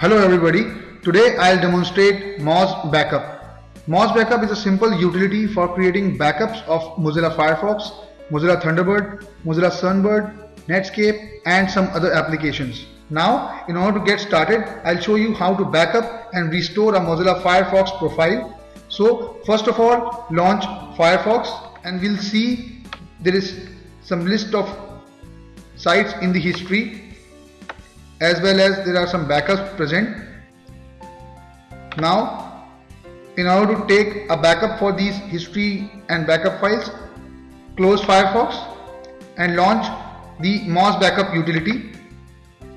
Hello everybody, today I'll demonstrate Moz Backup. Moz Backup is a simple utility for creating backups of Mozilla Firefox, Mozilla Thunderbird, Mozilla Sunbird, Netscape and some other applications. Now, in order to get started, I'll show you how to backup and restore a Mozilla Firefox profile. So, first of all, launch Firefox and we'll see there is some list of sites in the history as well as there are some backups present. Now in order to take a backup for these history and backup files close Firefox and launch the Moz backup utility.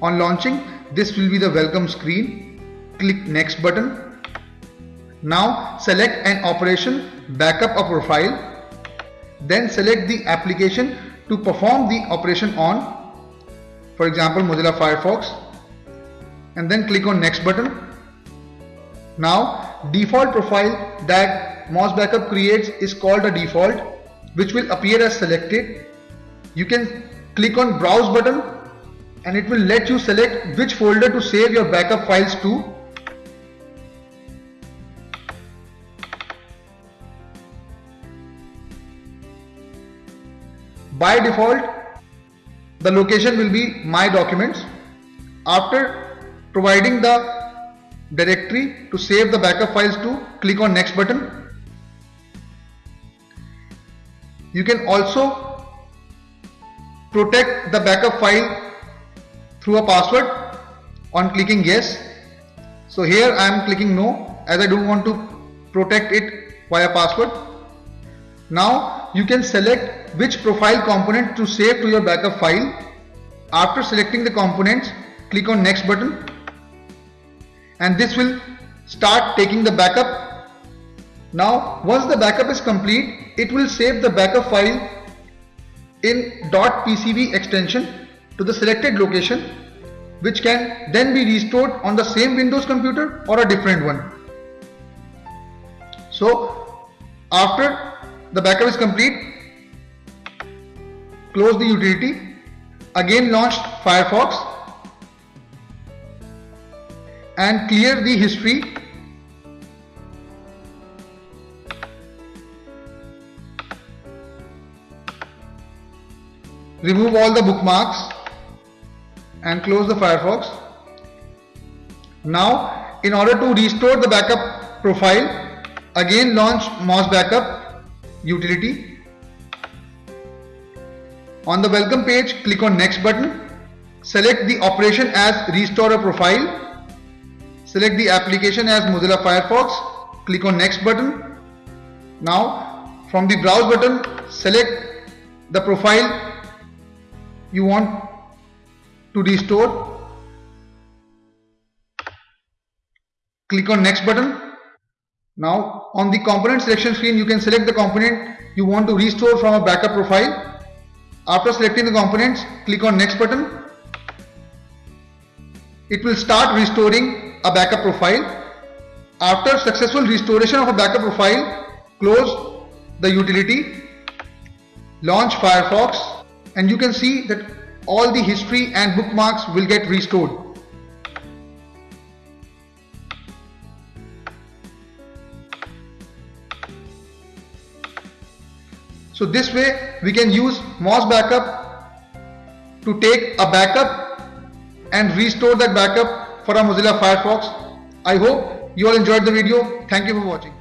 On launching this will be the welcome screen. Click next button. Now select an operation backup a profile then select the application to perform the operation on for example Mozilla Firefox. And then click on next button. Now default profile that Moz Backup creates is called a default which will appear as selected. You can click on browse button and it will let you select which folder to save your backup files to. By default the location will be my documents. After providing the directory to save the backup files to click on next button you can also protect the backup file through a password on clicking yes. So here I am clicking no as I don't want to protect it via password. Now you can select which profile component to save to your backup file. After selecting the components, click on next button and this will start taking the backup. Now once the backup is complete, it will save the backup file in .pcv extension to the selected location which can then be restored on the same Windows computer or a different one. So after the backup is complete close the utility again launch Firefox and clear the history remove all the bookmarks and close the Firefox now in order to restore the backup profile again launch Moz Backup utility. On the welcome page, click on next button. Select the operation as restore a profile. Select the application as Mozilla Firefox. Click on next button. Now from the browse button, select the profile you want to restore. Click on next button now on the component selection screen you can select the component you want to restore from a backup profile. After selecting the components click on next button. It will start restoring a backup profile. After successful restoration of a backup profile close the utility, launch Firefox and you can see that all the history and bookmarks will get restored. So this way we can use Moz backup to take a backup and restore that backup for our Mozilla Firefox. I hope you all enjoyed the video. Thank you for watching.